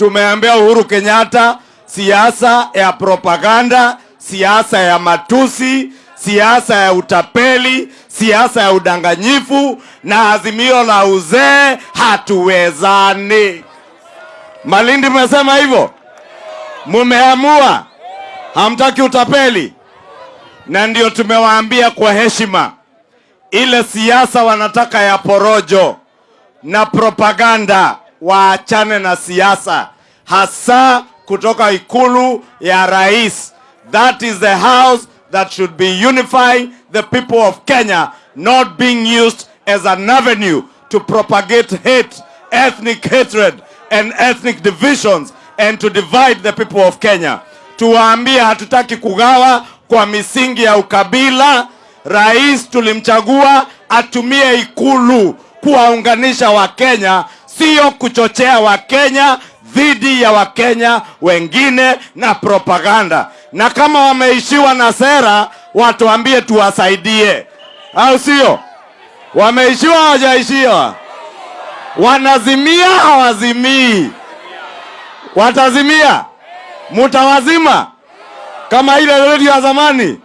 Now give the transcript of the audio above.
tumeambia Uhuru Kenyatta siasa ya propaganda, siasa ya matusi, siasa ya utapeli, siasa ya udanganyifu na azimio la uzee hatuwezani. Malindi, mmesema hivyo, mumeamua hamtaki utapeli, na ndio tumewaambia kwa heshima, ile siasa wanataka ya porojo na propaganda waachane na siasa, hasa kutoka ikulu ya rais. That is the house that should be unifying the people of Kenya, not being used as an avenue to propagate hate, ethnic hatred and ethnic divisions and to divide the people of Kenya. Tuwaambie hatutaki kugawa kwa misingi ya ukabila. Rais tulimchagua atumie ikulu kuwaunganisha Wakenya, sio kuchochea Wakenya dhidi ya Wakenya wengine na propaganda. Na kama wameishiwa na sera, watuambie tuwasaidie, au sio? Wameishiwa hawajaishiwa? Wanazimia hawazimii? Watazimia? Mutawazima kama ile redio ya zamani?